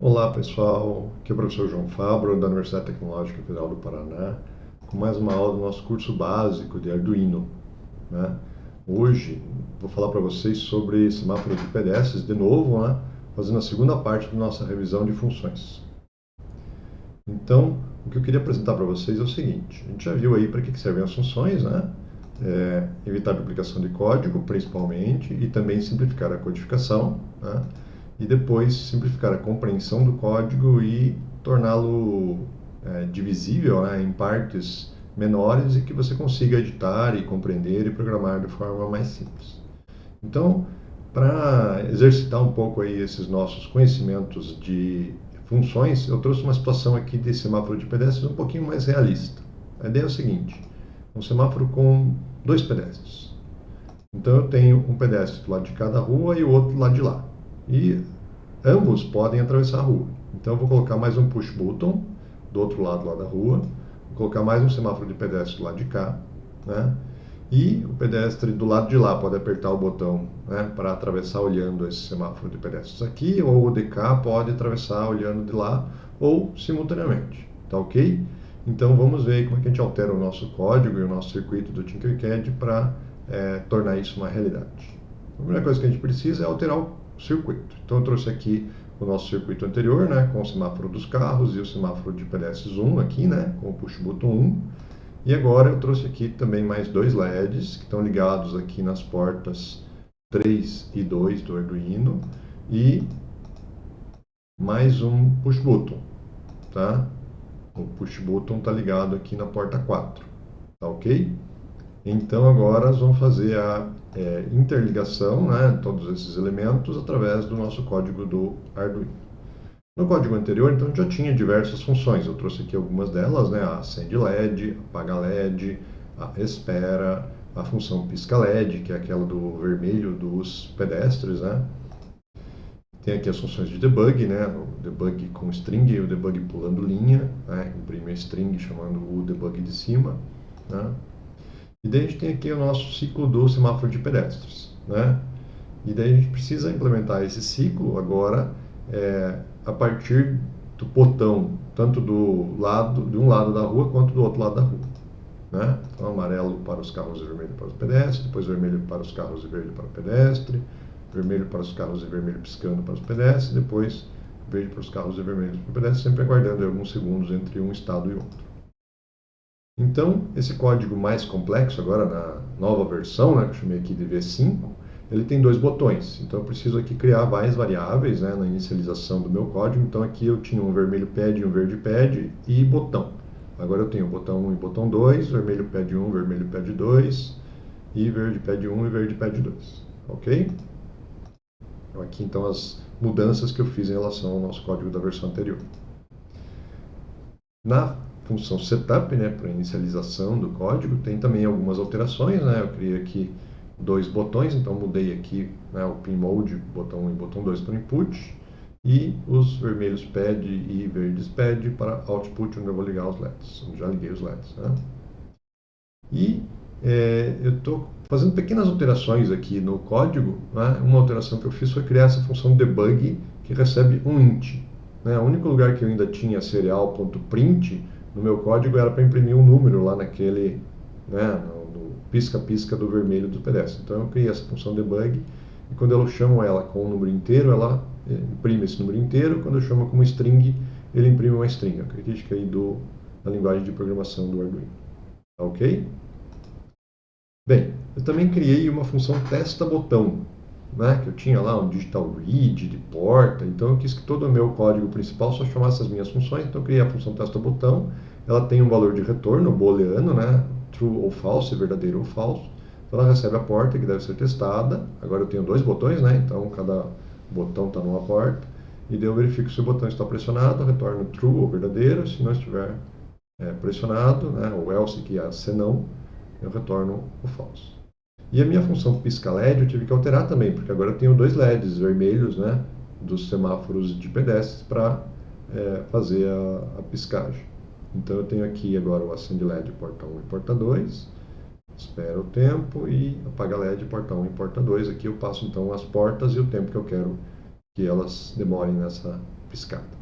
Olá pessoal, aqui é o professor João Fabro da Universidade Tecnológica Federal do Paraná com mais uma aula do nosso curso básico de Arduino. Né? Hoje vou falar para vocês sobre semáforo de pedestres de novo, né? fazendo a segunda parte da nossa revisão de funções. Então, o que eu queria apresentar para vocês é o seguinte, a gente já viu aí para que servem as funções, né? É, evitar duplicação de código, principalmente, e também simplificar a codificação, né? E depois simplificar a compreensão do código e torná-lo é, divisível né, em partes menores e que você consiga editar e compreender e programar de forma mais simples. Então, para exercitar um pouco aí esses nossos conhecimentos de funções, eu trouxe uma situação aqui de semáforo de pedestres um pouquinho mais realista. A ideia é o seguinte, um semáforo com dois pedestres. Então eu tenho um pedestre do lado de cada rua e o outro do lado de lá e ambos podem atravessar a rua. Então eu vou colocar mais um push button do outro lado lá da rua, vou colocar mais um semáforo de pedestre do lado de cá, né? E o pedestre do lado de lá pode apertar o botão né, para atravessar olhando esse semáforo de pedestres aqui, ou o de cá pode atravessar olhando de lá, ou simultaneamente, tá ok? Então vamos ver como é que a gente altera o nosso código e o nosso circuito do Tinkercad para é, tornar isso uma realidade. A primeira coisa que a gente precisa é alterar o circuito. Então eu trouxe aqui o nosso circuito anterior, né, com o semáforo dos carros e o semáforo de pedestres 1 aqui, né, com o push button 1. E agora eu trouxe aqui também mais dois LEDs que estão ligados aqui nas portas 3 e 2 do Arduino e mais um push button, tá? O push button está ligado aqui na porta 4, tá ok? Então agora nós vamos fazer a é, interligação, né, todos esses elementos, através do nosso código do Arduino. No código anterior, então, já tinha diversas funções. Eu trouxe aqui algumas delas, né, a acende LED, apaga LED, a espera, a função pisca LED, que é aquela do vermelho dos pedestres, né. Tem aqui as funções de debug, né, o debug com string e o debug pulando linha, né, imprime a string chamando o debug de cima, né. E daí a gente tem aqui o nosso ciclo do semáforo de pedestres, né? E daí a gente precisa implementar esse ciclo agora é, a partir do botão, tanto do lado, de um lado da rua quanto do outro lado da rua. Né? Então, amarelo para os carros e vermelho para os pedestres, depois vermelho para os carros e verde para o pedestre, vermelho para os carros e vermelho piscando para os pedestres, depois verde para os carros e vermelho para os pedestres, sempre aguardando alguns segundos entre um estado e outro. Então, esse código mais complexo, agora na nova versão, né, que eu chamei aqui de V5, ele tem dois botões. Então, eu preciso aqui criar várias variáveis né, na inicialização do meu código. Então, aqui eu tinha um vermelho pad um verde pad e botão. Agora eu tenho botão 1 e botão 2, vermelho pad 1, vermelho pad 2, e verde pad 1 e verde pad 2. Ok? Então, aqui, então, as mudanças que eu fiz em relação ao nosso código da versão anterior. Na função setup, né, para inicialização do código, tem também algumas alterações, né, eu criei aqui dois botões, então mudei aqui né, o pin mode, botão 1 e botão 2 para input, e os vermelhos pad e verdes pad para output, onde eu vou ligar os LEDs, já liguei os LEDs. Né? E é, eu estou fazendo pequenas alterações aqui no código, né? uma alteração que eu fiz foi criar essa função debug que recebe um int. Né? O único lugar que eu ainda tinha serial.print no meu código era para imprimir um número lá naquele, né, no pisca-pisca do vermelho do pedestre. Então eu criei essa função debug e quando eu chamo ela com um número inteiro, ela eh, imprime esse número inteiro. Quando eu chamo como string, ele imprime uma string. A característica aí do, da linguagem de programação do Arduino. Tá ok? Bem, eu também criei uma função testa botão, né, que eu tinha lá um digital read de porta, então eu quis que todo o meu código principal só chamasse as minhas funções, então eu criei a função testa botão, ela tem um valor de retorno booleano, né, true ou false, verdadeiro ou falso, então ela recebe a porta que deve ser testada, agora eu tenho dois botões, né, então cada botão está numa porta, e daí eu verifico se o botão está pressionado, retorno true ou verdadeiro, se não estiver é, pressionado, né, ou else que é se não, eu retorno o false. E a minha função pisca LED eu tive que alterar também, porque agora eu tenho dois LEDs vermelhos, né, dos semáforos de pedestres para é, fazer a, a, piscagem. Então eu tenho aqui agora o acende LED porta 1 e porta 2, espera o tempo e apaga LED porta 1 e porta 2. Aqui eu passo então as portas e o tempo que eu quero que elas demorem nessa piscada.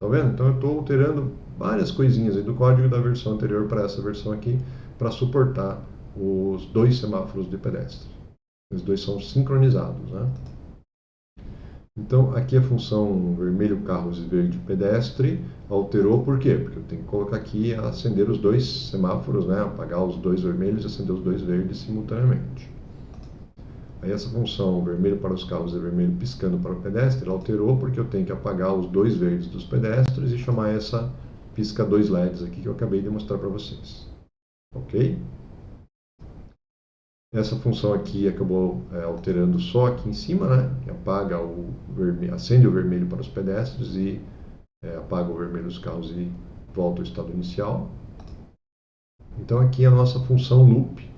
Tá vendo? Então eu estou alterando várias coisinhas aí do código da versão anterior para essa versão aqui, para suportar os dois semáforos de pedestre. Os dois são sincronizados, né? Então, aqui a função vermelho carros e verde pedestre alterou por quê? Porque eu tenho que colocar aqui acender os dois semáforos, né? apagar os dois vermelhos e acender os dois verdes simultaneamente. Aí essa função vermelho para os carros e vermelho piscando para o pedestre alterou porque eu tenho que apagar os dois verdes dos pedestres e chamar essa pisca dois LEDs aqui que eu acabei de mostrar para vocês. Ok? Essa função aqui acabou é, alterando só aqui em cima, né? Que apaga o vermelho, acende o vermelho para os pedestres e é, apaga o vermelho dos carros e volta ao estado inicial. Então aqui a nossa função loop,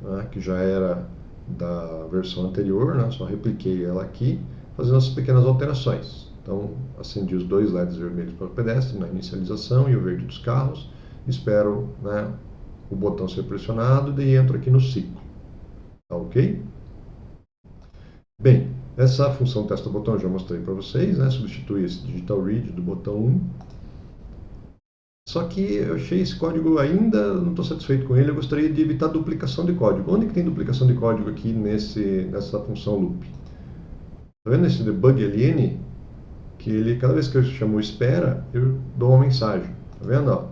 né, que já era da versão anterior, né, só repliquei ela aqui, fazendo essas pequenas alterações. Então acendi os dois LEDs vermelhos para o pedestre na inicialização e o verde dos carros, espero né, o botão ser pressionado e entro aqui no ciclo. Tá ok? Bem, essa função testa botão eu já mostrei para vocês, né? Substitui esse digital read do botão 1. Só que eu achei esse código ainda, não estou satisfeito com ele, eu gostaria de evitar duplicação de código. Onde que tem duplicação de código aqui nesse, nessa função loop? Está vendo esse debug ln? Que ele, cada vez que eu chamo espera, eu dou uma mensagem. Está vendo? Ó,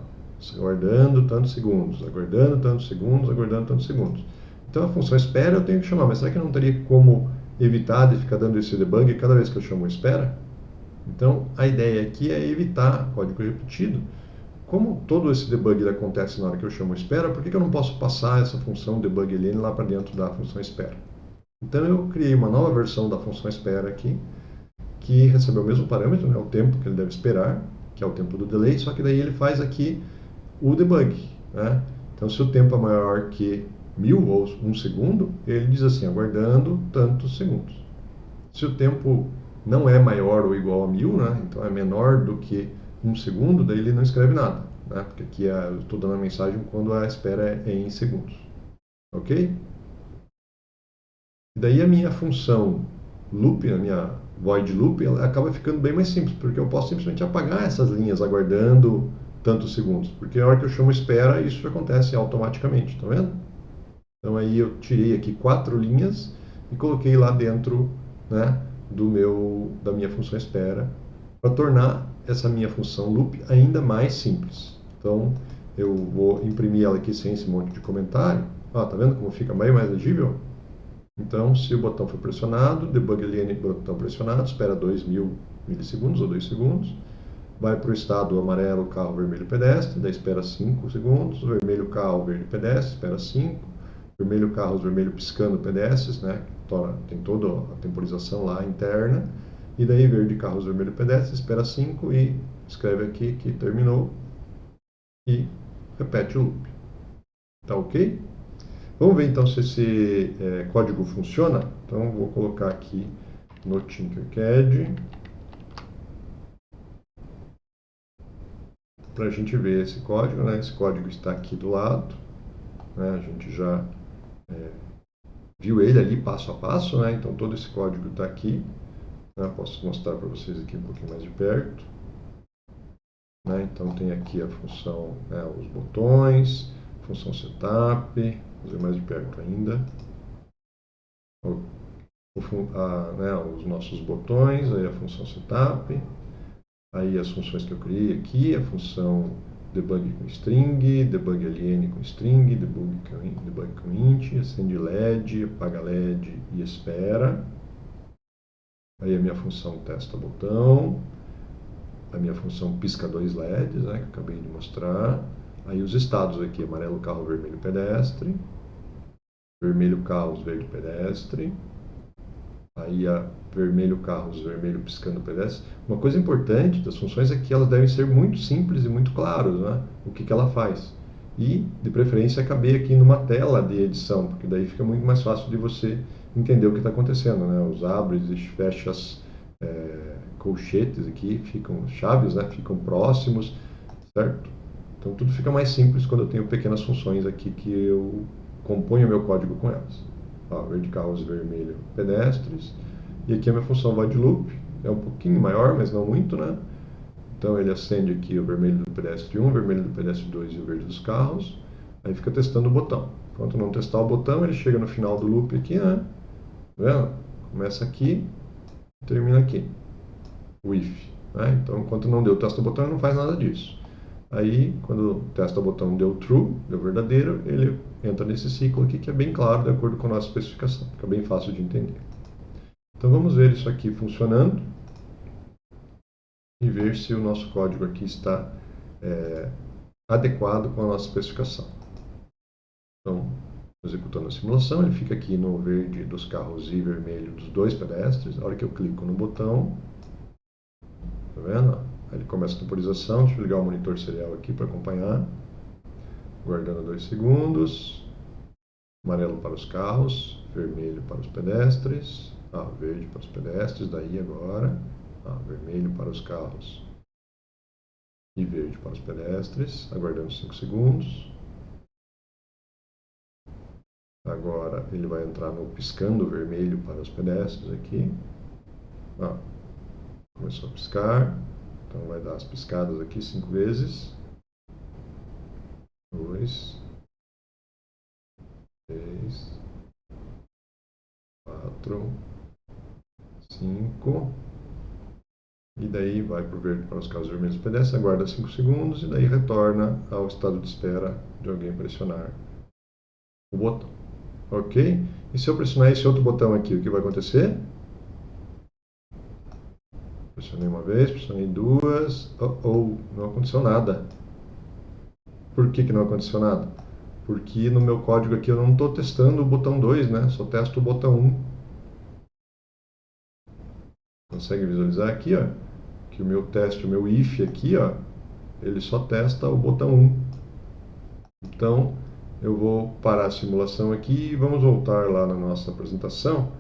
aguardando tantos segundos, aguardando tantos segundos, aguardando tantos segundos. Então a função espera eu tenho que chamar, mas será que não teria como evitar de ficar dando esse debug cada vez que eu chamo espera? Então a ideia aqui é evitar código repetido. Como todo esse debug acontece na hora que eu chamo espera, por que, que eu não posso passar essa função debug lá para dentro da função espera? Então eu criei uma nova versão da função espera aqui, que recebe o mesmo parâmetro, né, o tempo que ele deve esperar, que é o tempo do delay, só que daí ele faz aqui o debug. Né? Então se o tempo é maior que mil ou um segundo, ele diz assim, aguardando tantos segundos. Se o tempo não é maior ou igual a mil, né, então é menor do que um segundo, daí ele não escreve nada, né, porque aqui é, eu estou dando a mensagem quando a espera é em segundos. Ok? E daí a minha função loop, a minha void loop, ela acaba ficando bem mais simples, porque eu posso simplesmente apagar essas linhas aguardando tantos segundos, porque na hora que eu chamo espera, isso acontece automaticamente, tá vendo? Então aí eu tirei aqui quatro linhas e coloquei lá dentro né, do meu, da minha função espera para tornar essa minha função loop ainda mais simples. Então eu vou imprimir ela aqui sem esse monte de comentário. Ó, tá vendo como fica bem mais legível? Então, se o botão for pressionado, debug botão pressionado, espera 2000 milissegundos ou 2 segundos, vai para o estado amarelo, carro vermelho pedestre, daí espera 5 segundos, vermelho carro verde pedestre, espera 5, vermelho carros, vermelho piscando pedestres, né? Tem toda a temporização lá interna. E daí verde carros, vermelho pedestres, espera 5 e escreve aqui que terminou e repete o loop. Tá ok? Vamos ver então se esse é, código funciona. Então vou colocar aqui no Tinkercad para a gente ver esse código. Né? Esse código está aqui do lado. Né? A gente já é, viu ele ali passo a passo, né? Então todo esse código está aqui. Né? Posso mostrar para vocês aqui um pouquinho mais de perto. Né? Então tem aqui a função, né, os botões, função setup, fazer mais de perto ainda. O, o, a, né, os nossos botões, aí a função setup, aí as funções que eu criei aqui, a função debug com string, debug ln com string, debug com, debug com int, acende LED, apaga LED e espera. Aí a minha função testa botão, a minha função pisca dois LEDs, né, que acabei de mostrar. Aí os estados aqui, amarelo carro, vermelho pedestre, vermelho carros, verde pedestre, aí a vermelho carros, vermelho piscando pedestre. Uma coisa importante das funções é que elas devem ser muito simples e muito claras, né? o que, que ela faz. E, de preferência, caber aqui numa tela de edição, porque daí fica muito mais fácil de você entender o que está acontecendo. Né? Os abres e fechas é, colchetes aqui ficam, chaves, né? ficam próximos, certo? Então tudo fica mais simples quando eu tenho pequenas funções aqui que eu componho meu código com elas. Ó, verde carros, vermelho pedestres, e aqui a minha função void loop, é um pouquinho maior, mas não muito, né? Então ele acende aqui o vermelho do pedestre 1, o vermelho do pedestre 2 e o verde dos carros. Aí fica testando o botão. Enquanto não testar o botão, ele chega no final do loop aqui, né? Tá vendo? Começa aqui, termina aqui. O if. Né? Então, enquanto não deu testa o botão, ele não faz nada disso. Aí, quando testa o botão deu true, deu verdadeiro, ele entra nesse ciclo aqui que é bem claro, de acordo com a nossa especificação. Fica bem fácil de entender. Então, vamos ver isso aqui funcionando e ver se o nosso código aqui está é, adequado com a nossa especificação. Então, executando a simulação, ele fica aqui no verde dos carros e vermelho dos dois pedestres. A hora que eu clico no botão, tá vendo? Aí ele começa a temporização. Deixa eu ligar o monitor serial aqui para acompanhar. Guardando dois segundos. Amarelo para os carros, vermelho para os pedestres. Ah, verde para os pedestres, daí agora. Ah, vermelho para os carros e verde para os pedestres. Aguardando 5 segundos. Agora ele vai entrar no piscando vermelho para os pedestres aqui. Ah, começou a piscar. Então vai dar as piscadas aqui cinco vezes. Dois. Três. Quatro. Cinco. E daí vai para o verde para os carros vermelhos pedestres, aguarda 5 segundos e daí retorna ao estado de espera de alguém pressionar o botão. Ok? E se eu pressionar esse outro botão aqui, o que vai acontecer? Pressionei uma vez, pressionei duas. Oh, oh, não aconteceu nada. Por que, que não aconteceu nada? Porque no meu código aqui eu não estou testando o botão 2, né? Só testo o botão 1. Consegue visualizar aqui, ó? Que o meu teste, o meu if aqui, ó, ele só testa o botão 1. Então, eu vou parar a simulação aqui e vamos voltar lá na nossa apresentação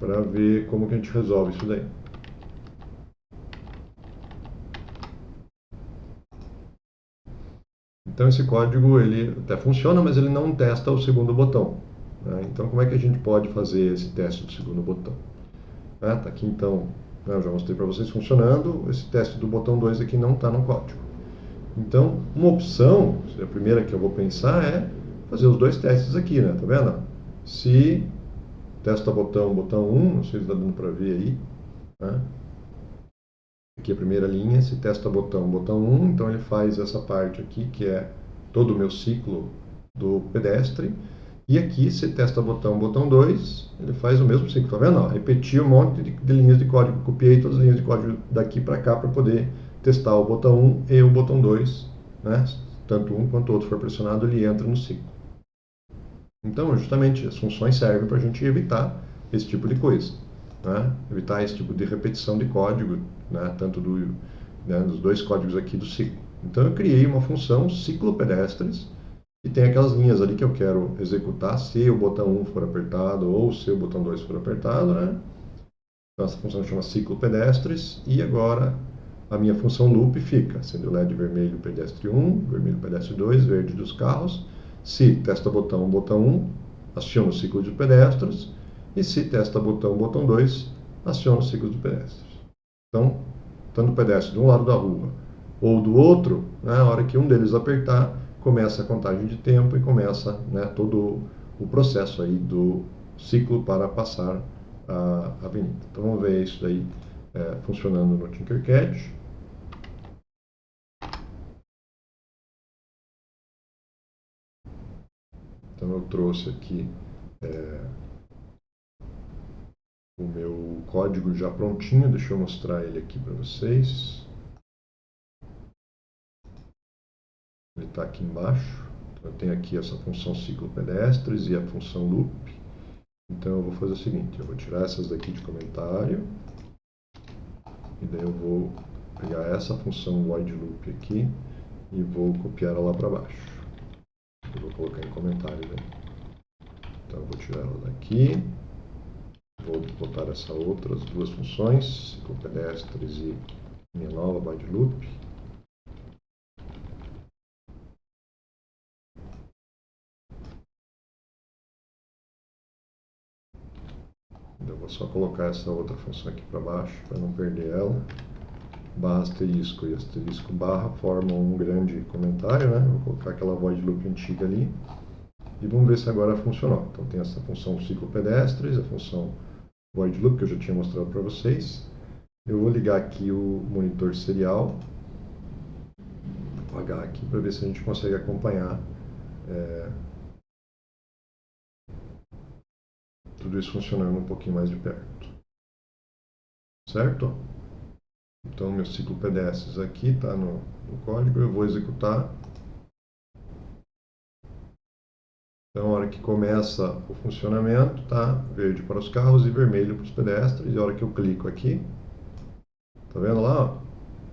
para ver como que a gente resolve isso daí. Então esse código ele até funciona, mas ele não testa o segundo botão. Né? Então como é que a gente pode fazer esse teste do segundo botão? Está né? aqui então, né? eu já mostrei para vocês funcionando, esse teste do botão 2 aqui não está no código. Então, uma opção, a primeira que eu vou pensar é fazer os dois testes aqui, né? Tá vendo? Se testa botão, botão 1, não sei se está dando para ver aí, né? Aqui a primeira linha, se testa botão, botão 1, então ele faz essa parte aqui, que é todo o meu ciclo do pedestre. E aqui, se testa botão, botão 2, ele faz o mesmo ciclo, tá vendo? repetir um monte de, de linhas de código, copiei todas as linhas de código daqui para cá para poder testar o botão 1 e o botão 2, né? tanto um quanto o outro for pressionado, ele entra no ciclo. Então, justamente, as funções servem para a gente evitar esse tipo de coisa. Né? Evitar esse tipo de repetição de código, né? tanto do, né, dos dois códigos aqui do ciclo. Então, eu criei uma função ciclo pedestres, e tem aquelas linhas ali que eu quero executar se o botão 1 for apertado ou se o botão 2 for apertado. Né? Então, essa função chama ciclo pedestres, e agora a minha função loop fica, sendo LED vermelho pedestre 1, vermelho pedestre 2, verde dos carros. Se testa botão, botão 1, aciona o ciclo de pedestres. E se testa botão, botão 2, aciona o ciclo de pedestres. Então, tanto o pedestre de um lado da rua ou do outro, né, hora que um deles apertar, começa a contagem de tempo e começa né, todo o processo aí do ciclo para passar a avenida. Então vamos ver isso daí é, funcionando no Tinkercad. Então eu trouxe aqui é, o meu código já prontinho, deixa eu mostrar ele aqui para vocês. Está aqui embaixo. Então, eu tenho aqui essa função ciclo pedestres e a função loop. Então eu vou fazer o seguinte, eu vou tirar essas daqui de comentário. E daí eu vou pegar essa função void loop aqui e vou copiar ela lá para baixo. Eu vou colocar em comentário, né? Então eu vou tirar ela daqui. Vou botar essa outras duas funções, ciclo pedestres e minha nova void loop. Vou só colocar essa outra função aqui para baixo, para não perder ela. Barra asterisco e asterisco barra formam um grande comentário, né? Vou colocar aquela void loop antiga ali. E vamos ver se agora funcionou. Então tem essa função ciclo pedestres, a função void loop que eu já tinha mostrado para vocês. Eu vou ligar aqui o monitor serial. Apagar aqui para ver se a gente consegue acompanhar é, tudo isso funcionando um pouquinho mais de perto. Certo? Então, meu ciclo PDS aqui está no, no código, eu vou executar. Então, a hora que começa o funcionamento, tá verde para os carros e vermelho para os pedestres. E a hora que eu clico aqui, tá vendo lá?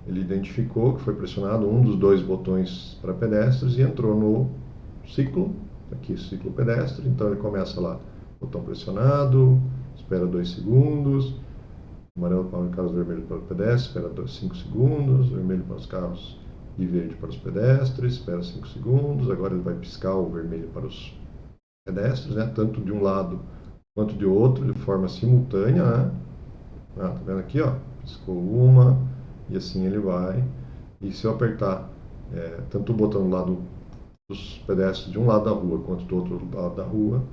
Ele identificou que foi pressionado um dos dois botões para pedestres e entrou no ciclo, aqui ciclo pedestre. Então, ele começa lá botão pressionado, espera 2 segundos, amarelo para os carros, vermelho para o pedestre, espera 5 segundos, vermelho para os carros e verde para os pedestres, espera 5 segundos, agora ele vai piscar o vermelho para os pedestres, né, tanto de um lado quanto de outro, de forma simultânea, né? Ah, tá vendo aqui, ó, piscou uma, e assim ele vai, e se eu apertar é, tanto o botão do lado dos pedestres de um lado da rua quanto do outro lado da rua,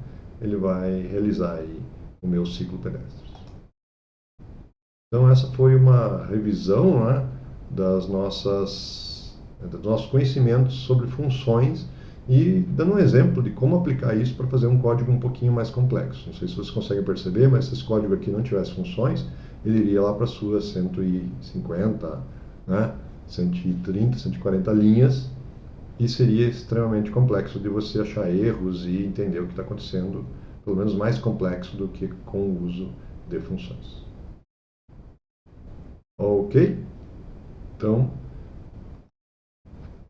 ele vai realizar aí o meu ciclo pedestre. Então essa foi uma revisão né, das nossas, dos nossos conhecimentos sobre funções e dando um exemplo de como aplicar isso para fazer um código um pouquinho mais complexo. Não sei se vocês conseguem perceber, mas se esse código aqui não tivesse funções, ele iria lá para as suas 150, né, 130, 140 linhas e seria extremamente complexo de você achar erros e entender o que está acontecendo, pelo menos mais complexo do que com o uso de funções. Ok? Então,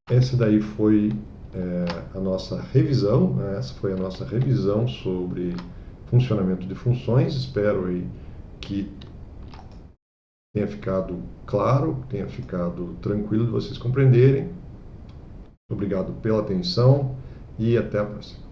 esse daí foi é, a nossa revisão, né? essa foi a nossa revisão sobre funcionamento de funções. Espero aí que tenha ficado claro, tenha ficado tranquilo de vocês compreenderem. Obrigado pela atenção e até a próxima.